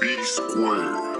B squared.